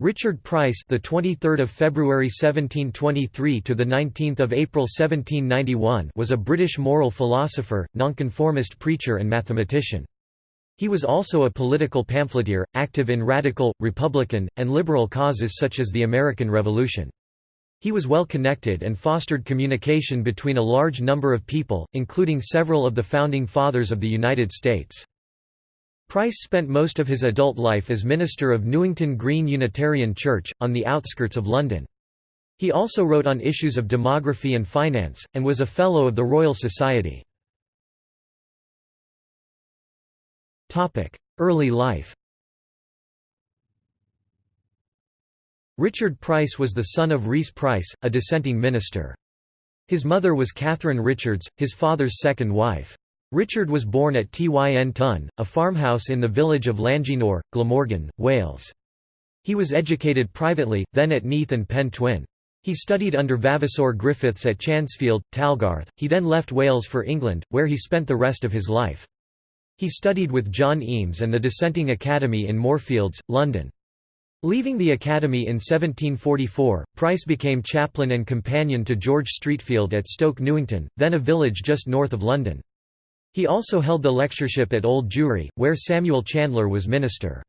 Richard Price, the 23rd of February 1723 to the 19th of April 1791, was a British moral philosopher, nonconformist preacher and mathematician. He was also a political pamphleteer, active in radical, republican, and liberal causes such as the American Revolution. He was well connected and fostered communication between a large number of people, including several of the founding fathers of the United States. Price spent most of his adult life as minister of Newington Green Unitarian Church, on the outskirts of London. He also wrote on issues of demography and finance, and was a Fellow of the Royal Society. Early life Richard Price was the son of Rhys Price, a dissenting minister. His mother was Catherine Richards, his father's second wife. Richard was born at Tynton, a farmhouse in the village of Llangeinor, Glamorgan, Wales. He was educated privately, then at Neath and Pen Twyn. He studied under Vavasor Griffiths at Chancefield, Talgarth, he then left Wales for England, where he spent the rest of his life. He studied with John Eames and the Dissenting Academy in Moorfields, London. Leaving the academy in 1744, Price became chaplain and companion to George Streatfeild at Stoke Newington, then a village just north of London. He also held the lectureship at Old Jewry, where Samuel Chandler was minister.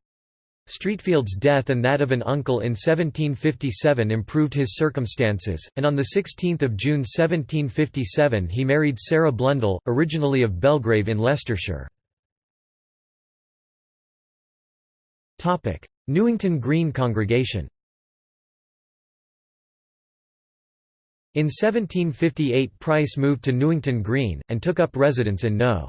Streatfeild's death and that of an uncle in 1757 improved his circumstances, and on 16 June 1757 he married Sarah Blundell, originally of Belgrave in Leicestershire. Newington Green Congregation In 1758 Price moved to Newington Green, and took up residence in No.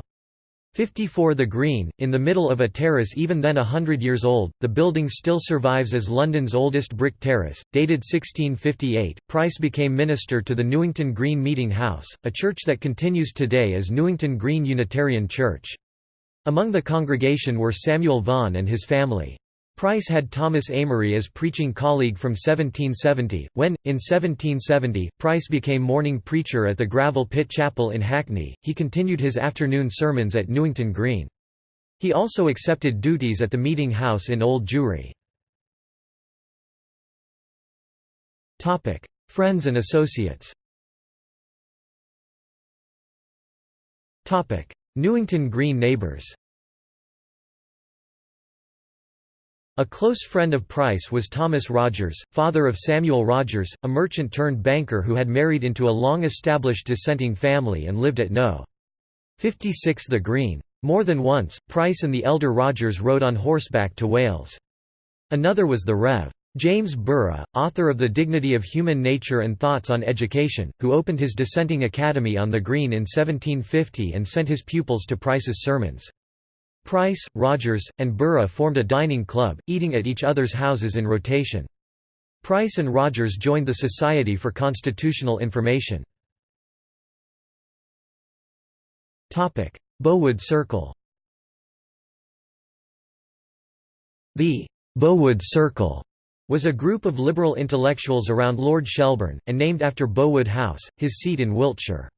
54 The Green, in the middle of a terrace even then a hundred years old, the building still survives as London's oldest brick terrace, dated 1658. Price became minister to the Newington Green Meeting House, a church that continues today as Newington Green Unitarian Church. Among the congregation were Samuel Vaughan and his family. Price had Thomas Amory as preaching colleague from 1770, when, in 1770, Price became morning preacher at the Gravel Pit Chapel in Hackney, he continued his afternoon sermons at Newington Green. He also accepted duties at the meeting house in Old Jewry. Friends and associates Newington Green neighbours A close friend of Price was Thomas Rogers, father of Samuel Rogers, a merchant-turned-banker who had married into a long-established dissenting family and lived at No. 56 The Green. More than once, Price and the elder Rogers rode on horseback to Wales. Another was the Rev. James Burgh, author of The Dignity of Human Nature and Thoughts on Education, who opened his dissenting academy on the Green in 1750 and sent his pupils to Price's sermons. Price, Rogers, and Burgh formed a dining club, eating at each other's houses in rotation. Price and Rogers joined the Society for Constitutional Information. Bowood Circle The Bowood Circle was a group of liberal intellectuals around Lord Shelburne, and named after Bowood House, his seat in Wiltshire.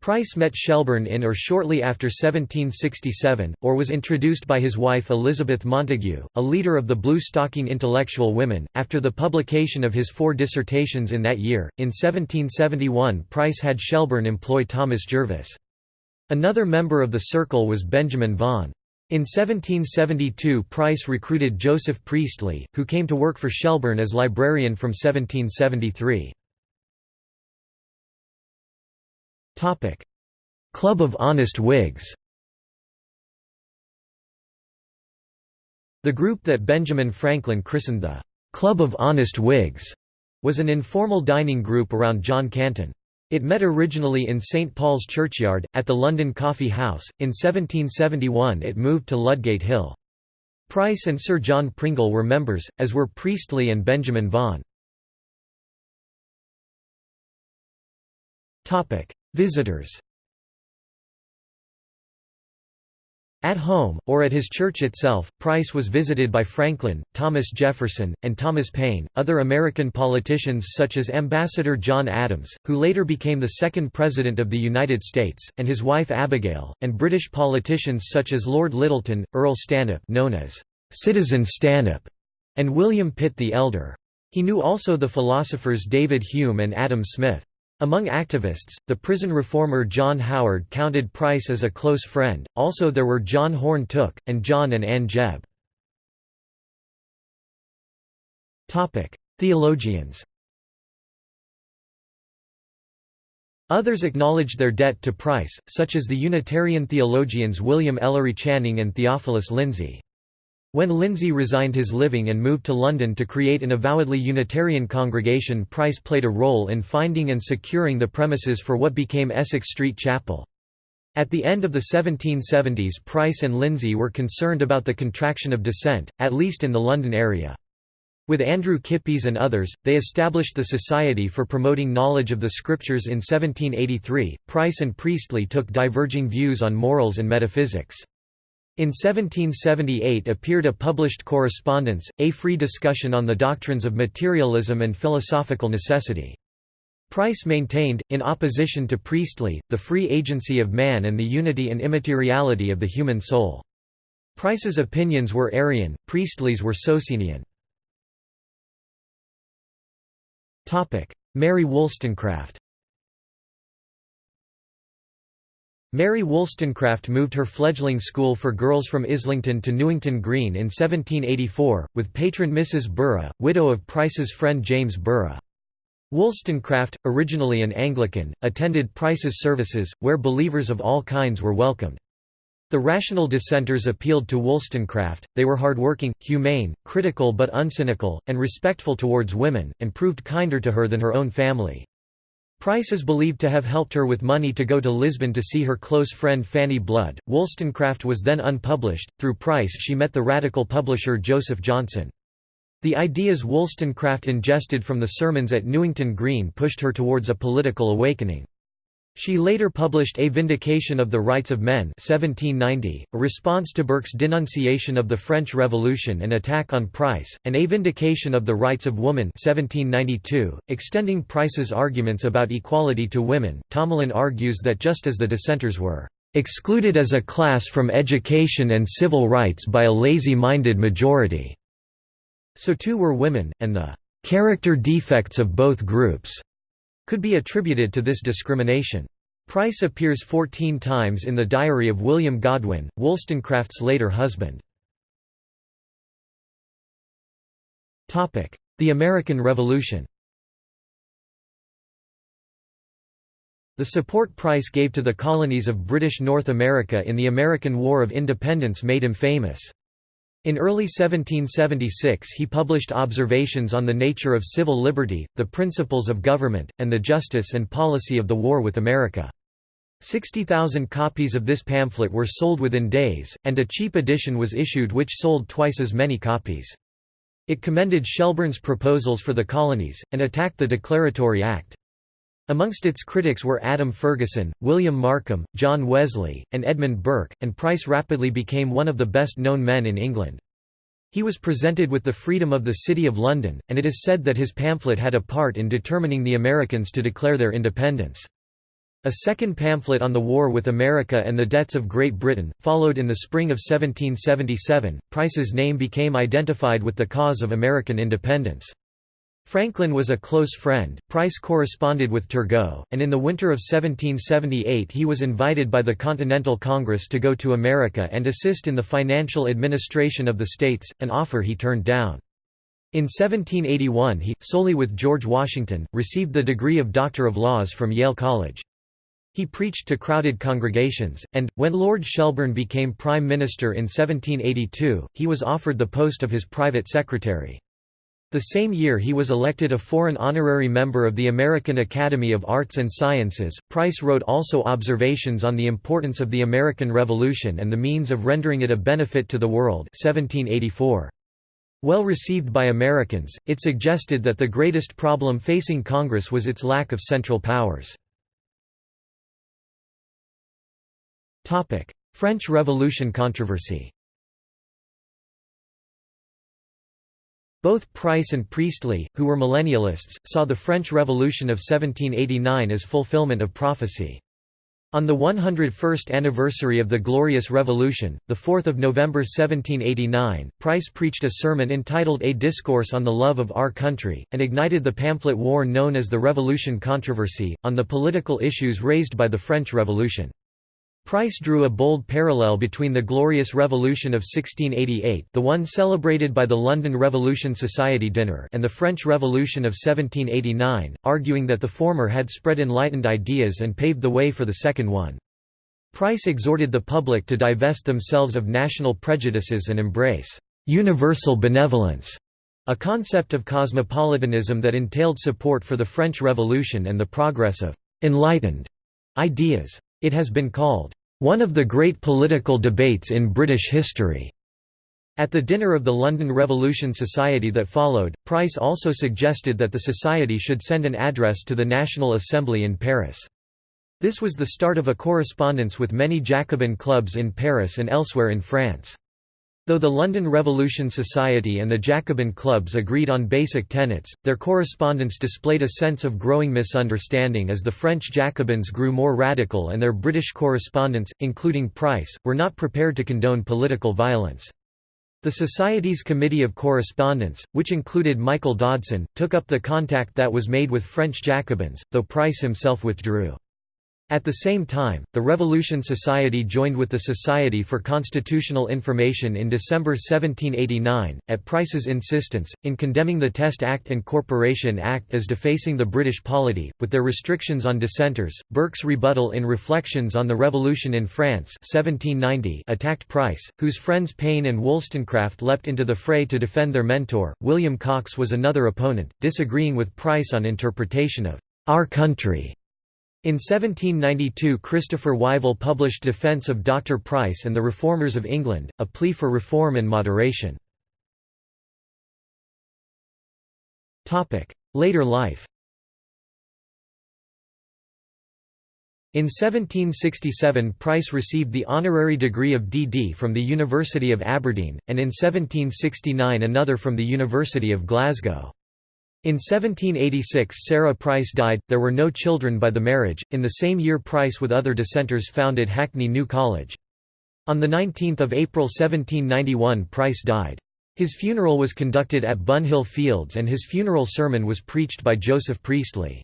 Price met Shelburne in or shortly after 1767, or was introduced by his wife Elizabeth Montagu, a leader of the Blue Stocking intellectual women, after the publication of his four dissertations in that year. In 1771 Price had Shelburne employ Thomas Jervis. Another member of the circle was Benjamin Vaughan. In 1772 Price recruited Joseph Priestley, who came to work for Shelburne as librarian from 1773. Club of Honest Whigs The group that Benjamin Franklin christened the "'Club of Honest Whigs' was an informal dining group around John Canton. It met originally in St Paul's Churchyard, at the London Coffee House, in 1771 it moved to Ludgate Hill. Price and Sir John Pringle were members, as were Priestley and Benjamin Vaughan. Visitors At home, or at his church itself, Price was visited by Franklin, Thomas Jefferson, and Thomas Paine, other American politicians such as Ambassador John Adams, who later became the second President of the United States, and his wife Abigail, and British politicians such as Lord Lyttelton, Earl Stanhope known as Citizen Stanhope, and William Pitt the Elder. He knew also the philosophers David Hume and Adam Smith. Among activists, the prison reformer John Howard counted Price as a close friend, also there were John Horne Tooke, and John and Ann Jebb. Theologians Others acknowledged their debt to Price, such as the Unitarian theologians William Ellery Channing and Theophilus Lindsey. When Lindsey resigned his living and moved to London to create an avowedly Unitarian congregation Price played a role in finding and securing the premises for what became Essex Street Chapel. At the end of the 1770s Price and Lindsey were concerned about the contraction of dissent, at least in the London area. With Andrew Kippis and others, they established the Society for Promoting Knowledge of the Scriptures in 1783. Price and Priestley took diverging views on morals and metaphysics. In 1778 appeared a published correspondence, A Free Discussion on the Doctrines of Materialism and Philosophical Necessity. Price maintained, in opposition to Priestley, the free agency of man and the unity and immateriality of the human soul. Price's opinions were Arian, Priestley's were Socinian. Mary Wollstonecraft Mary Wollstonecraft moved her fledgling school for girls from Islington to Newington Green in 1784, with patron Mrs. Burgh, widow of Price's friend James Burgh. Wollstonecraft, originally an Anglican, attended Price's services, where believers of all kinds were welcomed. The rational dissenters appealed to Wollstonecraft, they were hardworking, humane, critical but uncynical, and respectful towards women, and proved kinder to her than her own family. Price is believed to have helped her with money to go to Lisbon to see her close friend Fanny Blood. Wollstonecraft was then unpublished. Through Price, she met the radical publisher Joseph Johnson. The ideas Wollstonecraft ingested from the sermons at Newington Green pushed her towards a political awakening. She later published A Vindication of the Rights of Men 1790, a response to Burke's denunciation of the French Revolution and attack on Price, and A Vindication of the Rights of Woman 1792, extending Price's arguments about equality to women. Tomalin argues that just as the dissenters were excluded as a class from education and civil rights by a lazy-minded majority, so too were women, and the character defects of both groups could be attributed to this discrimination. Price appears 14 times in the diary of William Godwin, Wollstonecraft's later husband. The American Revolution The support Price gave to the colonies of British North America in the American War of Independence made him famous. In early 1776 he published Observations on the Nature of Civil Liberty, the Principles of Government, and the Justice and Policy of the War with America. 60,000 copies of this pamphlet were sold within days, and a cheap edition was issued which sold twice as many copies. It commended Shelburne's proposals for the colonies, and attacked the Declaratory Act. Amongst its critics were Adam Ferguson, William Markham, John Wesley, and Edmund Burke, and Price rapidly became one of the best-known men in England. He was presented with the freedom of the City of London, and it is said that his pamphlet had a part in determining the Americans to declare their independence. A second pamphlet on the war with America and the debts of Great Britain, followed in the spring of 1777. Price's name became identified with the cause of American independence. Franklin was a close friend. Price corresponded with Turgot, and in the winter of 1778 he was invited by the Continental Congress to go to America and assist in the financial administration of the states, an offer he turned down. In 1781 he, solely with George Washington, received the degree of Doctor of Laws from Yale College. He preached to crowded congregations, and, when Lord Shelburne became Prime Minister in 1782, he was offered the post of his private secretary. The same year he was elected a foreign honorary member of the American Academy of Arts and Sciences. Price wrote also observations on the importance of the American Revolution and the means of rendering it a benefit to the world 1784. Well received by Americans, it suggested that the greatest problem facing Congress was its lack of central powers. French Revolution controversy Both Price and Priestley, who were millennialists, saw the French Revolution of 1789 as fulfillment of prophecy. On the 101st anniversary of the Glorious Revolution, 4 November 1789, Price preached a sermon entitled A Discourse on the Love of Our Country, and ignited the pamphlet war known as the Revolution Controversy, on the political issues raised by the French Revolution. Price drew a bold parallel between the Glorious Revolution of 1688 the one celebrated by the London Revolution Society dinner and the French Revolution of 1789, arguing that the former had spread enlightened ideas and paved the way for the second one. Price exhorted the public to divest themselves of national prejudices and embrace «universal benevolence», a concept of cosmopolitanism that entailed support for the French Revolution and the progress of «enlightened» ideas. It has been called, "...one of the great political debates in British history." At the dinner of the London Revolution Society that followed, Price also suggested that the society should send an address to the National Assembly in Paris. This was the start of a correspondence with many Jacobin clubs in Paris and elsewhere in France. Though the London Revolution Society and the Jacobin clubs agreed on basic tenets, their correspondence displayed a sense of growing misunderstanding as the French Jacobins grew more radical and their British correspondents, including Price, were not prepared to condone political violence. The Society's Committee of Correspondence, which included Michael Dodson, took up the contact that was made with French Jacobins, though Price himself withdrew. At the same time, the Revolution Society joined with the Society for Constitutional Information in December 1789, at Price's insistence, in condemning the Test Act and Corporation Act as defacing the British polity, with their restrictions on dissenters. Burke's rebuttal in Reflections on the Revolution in France 1790 attacked Price, whose friends Paine and Wollstonecraft leapt into the fray to defend their mentor. William Coxe was another opponent, disagreeing with Price on interpretation of our country in 1792 Christopher Wyvill published Defence of Dr. Price and the Reformers of England, a plea for reform and moderation. Later life In 1767 Price received the honorary degree of D.D. from the University of Aberdeen, and in 1769 another from the University of Glasgow. In 1786 Sarah Price died, there were no children by the marriage. In the same year Price with other dissenters founded Hackney New College. On 19 April 1791 Price died. His funeral was conducted at Bunhill Fields and his funeral sermon was preached by Joseph Priestley.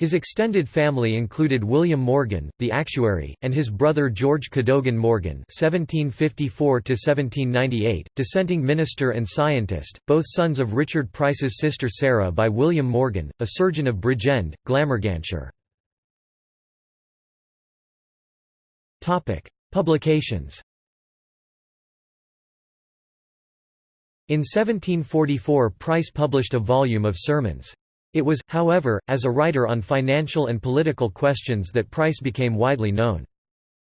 His extended family included William Morgan, the actuary, and his brother George Cadogan Morgan (1754–1798), dissenting minister and scientist, both sons of Richard Price's sister Sarah by William Morgan, a surgeon of Bridgend, Glamorganshire. Topic: Publications. In 1744 Price published a volume of sermons. It was, however, as a writer on financial and political questions that Price became widely known.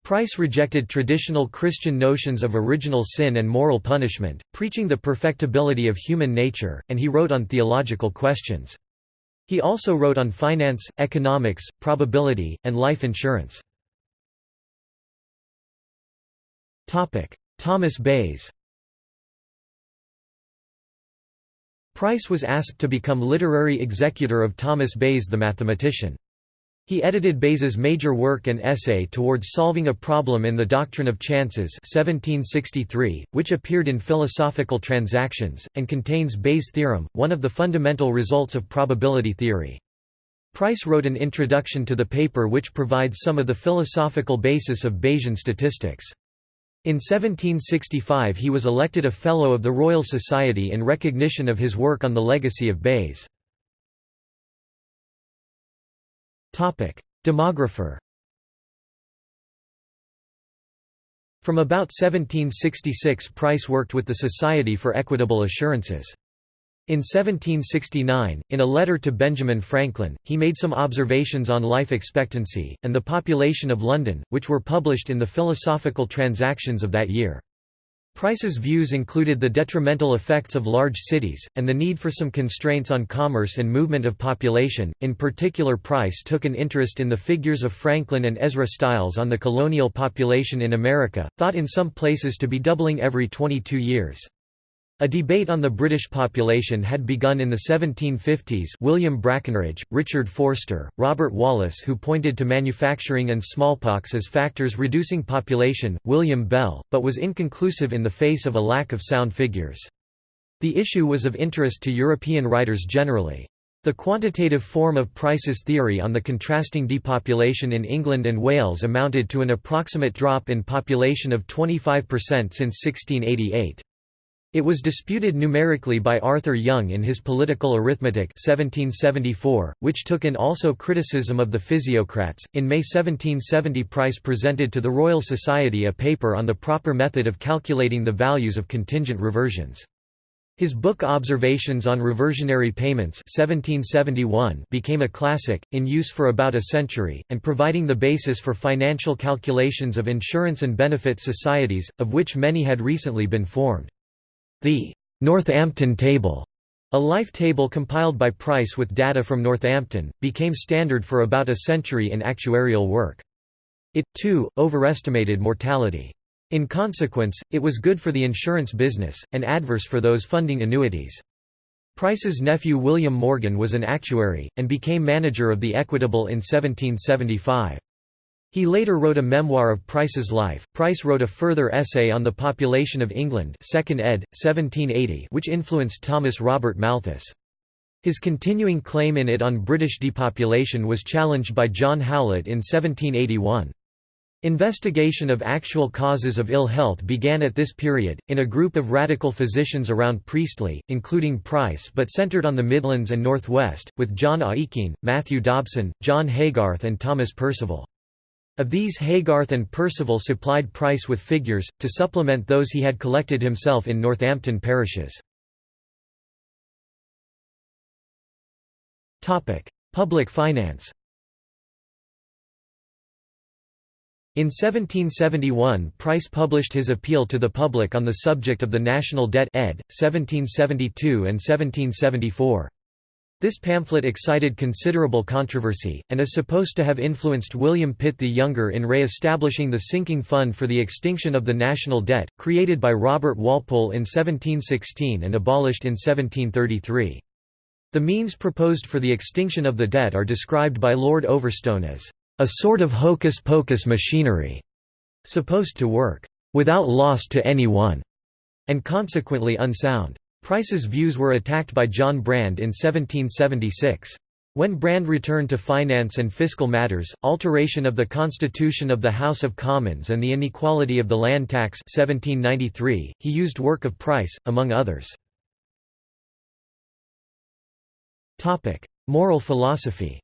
Price rejected traditional Christian notions of original sin and moral punishment, preaching the perfectibility of human nature, and he wrote on theological questions. He also wrote on finance, economics, probability, and life insurance. Thomas Bayes Price was asked to become literary executor of Thomas Bayes the mathematician. He edited Bayes's major work and essay towards solving a problem in the doctrine of chances 1763, which appeared in Philosophical Transactions, and contains Bayes' theorem, one of the fundamental results of probability theory. Price wrote an introduction to the paper which provides some of the philosophical basis of Bayesian statistics. In 1765 he was elected a Fellow of the Royal Society in recognition of his work on the legacy of Bayes. Demographer From about 1766 Price worked with the Society for Equitable Assurances. In 1769, in a letter to Benjamin Franklin, he made some observations on life expectancy, and the population of London, which were published in the Philosophical Transactions of that year. Price's views included the detrimental effects of large cities, and the need for some constraints on commerce and movement of population. In particular, Price took an interest in the figures of Franklin and Ezra Stiles on the colonial population in America, thought in some places to be doubling every 22 years. A debate on the British population had begun in the 1750s William Brakenridge, Richard Forster, Robert Wallace who pointed to manufacturing and smallpox as factors reducing population, William Bell, but was inconclusive in the face of a lack of sound figures. The issue was of interest to European writers generally. The quantitative form of Price's theory on the contrasting depopulation in England and Wales amounted to an approximate drop in population of 25% since 1688. It was disputed numerically by Arthur Young in his Political Arithmetic 1774, which took in also criticism of the physiocrats. In May 1770, Price presented to the Royal Society a paper on the proper method of calculating the values of contingent reversions. His book Observations on Reversionary Payments 1771 became a classic, in use for about a century, and providing the basis for financial calculations of insurance and benefit societies, of which many had recently been formed. The Northampton Table, a life table compiled by Price with data from Northampton, became standard for about a century in actuarial work. It, too, overestimated mortality. In consequence, it was good for the insurance business, and adverse for those funding annuities. Price's nephew William Morgan was an actuary, and became manager of the Equitable in 1775. He later wrote a memoir of Price's life. Price wrote a further essay on the population of England, 2nd ed. 1780, which influenced Thomas Robert Malthus. His continuing claim in it on British depopulation was challenged by John Howlett in 1781. Investigation of actual causes of ill health began at this period, in a group of radical physicians around Priestley, including Price but centred on the Midlands and Northwest, with John Aikin, Matthew Dobson, John Haygarth and Thomas Percival. Of these Haygarth and Percival supplied Price with figures, to supplement those he had collected himself in Northampton parishes. Public finance In 1771 Price published his appeal to the public on the subject of the national debt ed. 1772 and 1774. This pamphlet excited considerable controversy, and is supposed to have influenced William Pitt the Younger in re-establishing the sinking fund for the extinction of the national debt, created by Robert Walpole in 1716 and abolished in 1733. The means proposed for the extinction of the debt are described by Lord Overstone as a sort of hocus-pocus machinery, supposed to work without loss to anyone, and consequently unsound. Price's views were attacked by John Brand in 1776. When Brand returned to finance and fiscal matters, alteration of the constitution of the House of Commons and the inequality of the land tax 1793, he used work of Price, among others. Moral philosophy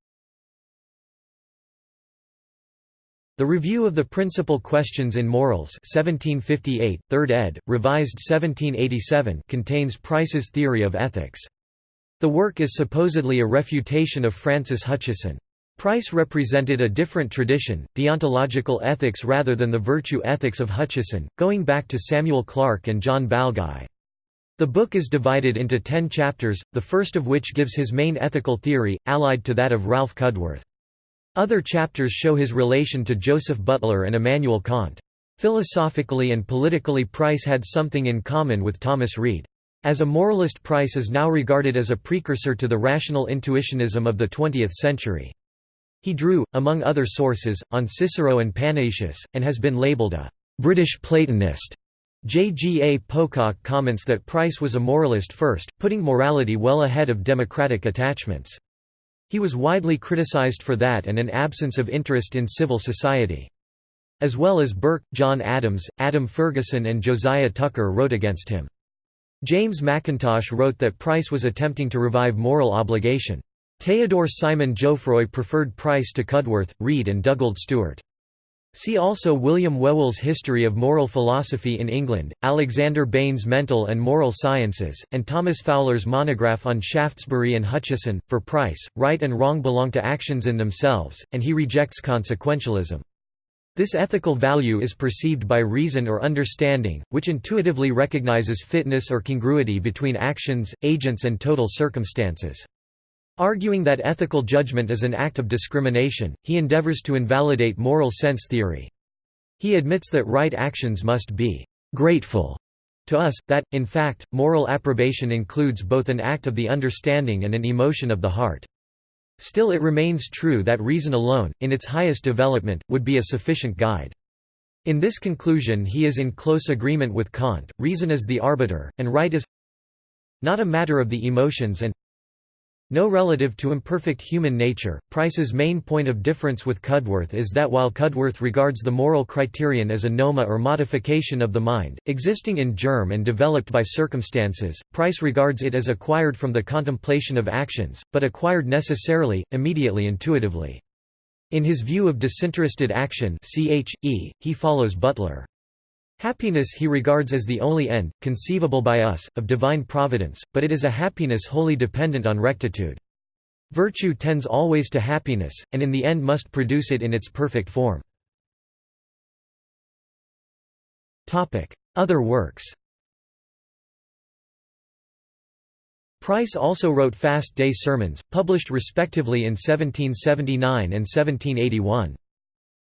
The Review of the Principal Questions in Morals 1758, 3rd ed., revised 1787 contains Price's theory of ethics. The work is supposedly a refutation of Francis Hutcheson. Price represented a different tradition, deontological ethics rather than the virtue ethics of Hutcheson, going back to Samuel Clarke and John Balguy. The book is divided into ten chapters, the first of which gives his main ethical theory, allied to that of Ralph Cudworth. Other chapters show his relation to Joseph Butler and Immanuel Kant. Philosophically and politically Price had something in common with Thomas Reid. As a moralist Price is now regarded as a precursor to the rational intuitionism of the 20th century. He drew, among other sources, on Cicero and Panaetius, and has been labelled a «British Platonist». J. G. A. Pocock comments that Price was a moralist first, putting morality well ahead of democratic attachments. He was widely criticized for that and an absence of interest in civil society. As well as Burke, John Adams, Adam Ferguson and Josiah Tucker wrote against him. James Mackintosh wrote that Price was attempting to revive moral obligation. Theodore Simon Jouffroy preferred Price to Cudworth, Reid and Dugald Stewart. See also William Whewell's History of Moral Philosophy in England, Alexander Bain's Mental and Moral Sciences, and Thomas Fowler's monograph on Shaftesbury and Hutcheson. For Price, right and wrong belong to actions in themselves, and he rejects consequentialism. This ethical value is perceived by reason or understanding, which intuitively recognizes fitness or congruity between actions, agents and total circumstances. Arguing that ethical judgment is an act of discrimination, he endeavors to invalidate moral sense theory. He admits that right actions must be «grateful» to us, that, in fact, moral approbation includes both an act of the understanding and an emotion of the heart. Still it remains true that reason alone, in its highest development, would be a sufficient guide. In this conclusion he is in close agreement with Kant, reason is the arbiter, and right is not a matter of the emotions and no relative to imperfect human nature. Price's main point of difference with Cudworth is that while Cudworth regards the moral criterion as a noema or modification of the mind, existing in germ and developed by circumstances, Price regards it as acquired from the contemplation of actions, but acquired necessarily, immediately intuitively. In his view of disinterested action he follows Butler. Happiness he regards as the only end, conceivable by us, of divine providence, but it is a happiness wholly dependent on rectitude. Virtue tends always to happiness, and in the end must produce it in its perfect form. Other works Price also wrote Fast Day Sermons, published respectively in 1779 and 1781.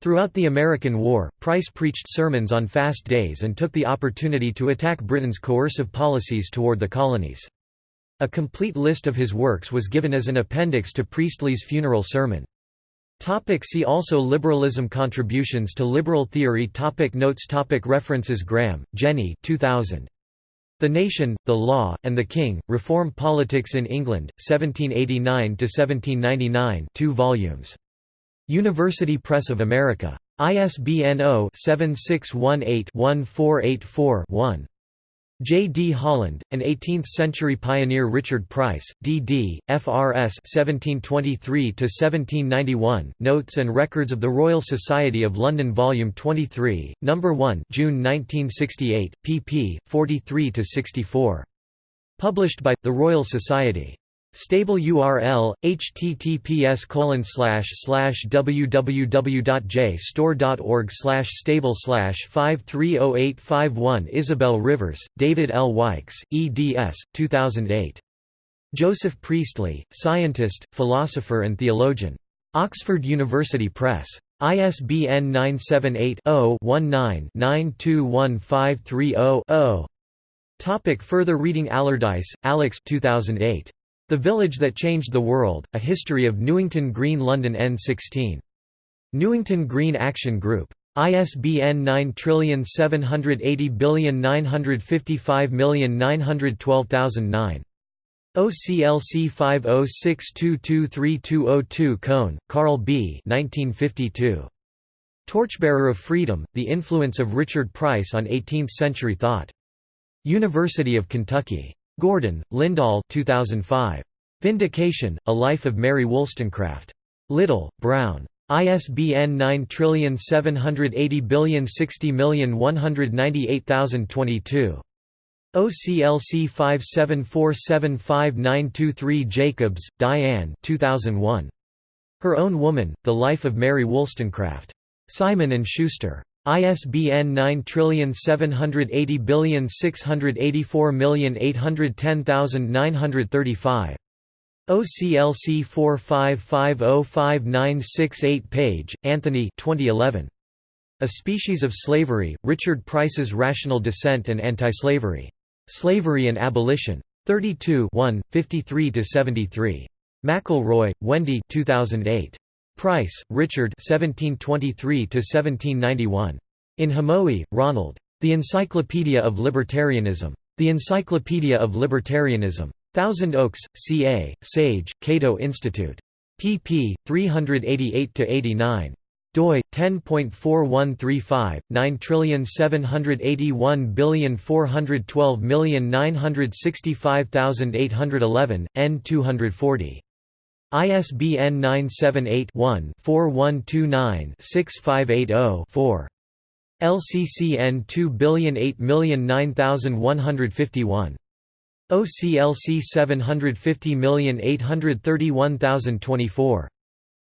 Throughout the American War, Price preached sermons on fast days and took the opportunity to attack Britain's coercive policies toward the colonies. A complete list of his works was given as an appendix to Priestley's funeral sermon. Topic see also Liberalism Contributions to liberal theory topic Notes topic References Graham, Jenny 2000. The Nation, the Law, and the King, Reform Politics in England, 1789–1799 2 volumes. University Press of America. ISBN 0-7618-1484-1. J. D. Holland, an 18th-century pioneer Richard Price, D.D., F.R.S. 1723–1791, Notes and Records of the Royal Society of London Volume 23, No. 1 June 1968, pp. 43–64. Published by, The Royal Society. Stable URL https www.jstor.org stable 530851 Isabel Rivers, David L. Wykes, eds. 2008. Joseph Priestley, scientist, philosopher and theologian. Oxford University Press. ISBN 978 0 19 921530 Topic Further reading Allardyce, Alex 2008. The Village That Changed the World, A History of Newington Green London N16. Newington Green Action Group. ISBN 97809559129. OCLC 506223202 Cone, Carl B. 1952. Torchbearer of Freedom, The Influence of Richard Price on Eighteenth-Century Thought. University of Kentucky. Gordon, Lyndall 2005. Vindication, A Life of Mary Wollstonecraft. Little, Brown. ISBN 9780601980022. OCLC 574759223 Jacobs, Diane 2001. Her Own Woman, The Life of Mary Wollstonecraft. Simon & Schuster. ISBN 9780684810935. OCLC 45505968 Page, Anthony 2011. A Species of Slavery, Richard Price's Rational Dissent and Anti-Slavery. Slavery and Abolition. 32 53–73. McElroy, Wendy 2008. Price, Richard 1723–1791. In Hamowy, Ronald. The Encyclopedia of Libertarianism. The Encyclopedia of Libertarianism. Thousand Oaks, CA, Sage, Cato Institute. pp. 388–89 doi 10.4135 9781412965811 n 240 ISBN 978-1-4129-6580-4. LCCN 2008009151. OCLC 750831024.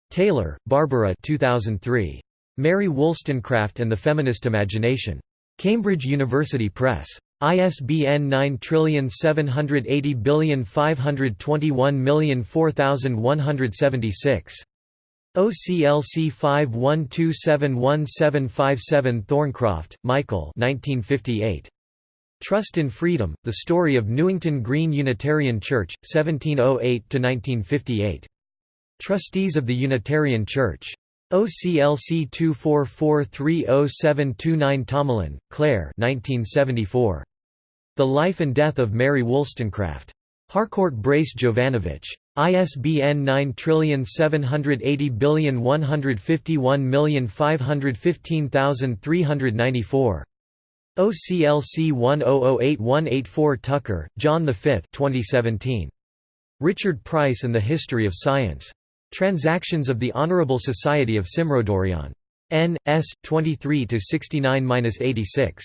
Taylor, Barbara 2003. Mary Wollstonecraft and the Feminist Imagination. Cambridge University Press. ISBN 9780521004176. OCLC 51271757 Thorncroft, Michael 1958. Trust in Freedom, The Story of Newington Green Unitarian Church, 1708–1958. Trustees of the Unitarian Church. OCLC 2443079 Tomalin, Claire 1974. The Life and Death of Mary Wollstonecraft. Harcourt Brace Jovanovich. ISBN 9780151515394. OCLC 1008184 Tucker, John V 2017. Richard Price and the History of Science. Transactions of the Honourable Society of Cymmrodorion. N. S. 23 69–86.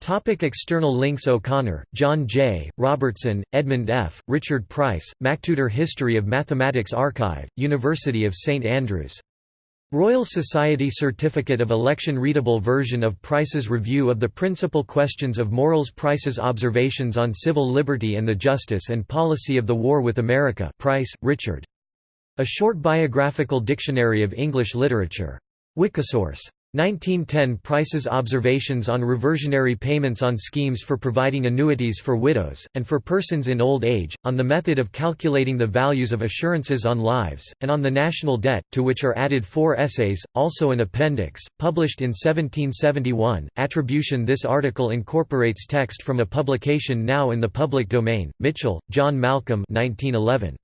Topic external links O'Connor, John J., Robertson, Edmund F., Richard Price, MacTutor History of Mathematics Archive, University of St Andrews. Royal Society Certificate of Election Readable version of Price's Review of the Principal Questions of Morals Price's Observations on Civil Liberty and the Justice and Policy of the War with America Price, Richard. A Short Biographical Dictionary of English Literature. Wikisource. 1910 Price's observations on reversionary payments on schemes for providing annuities for widows, and for persons in old age, on the method of calculating the values of assurances on lives, and on the national debt, to which are added four essays, also an appendix, published in 1771. Attribution This article incorporates text from a publication now in the public domain, Mitchell, John Malcolm 1911.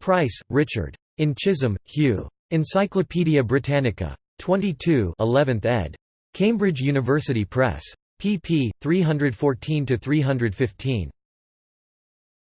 Price, Richard. In Chisholm, Hugh. Encyclopædia Britannica. 22 11th ed. Cambridge University Press. pp. 314–315.